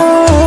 Oh.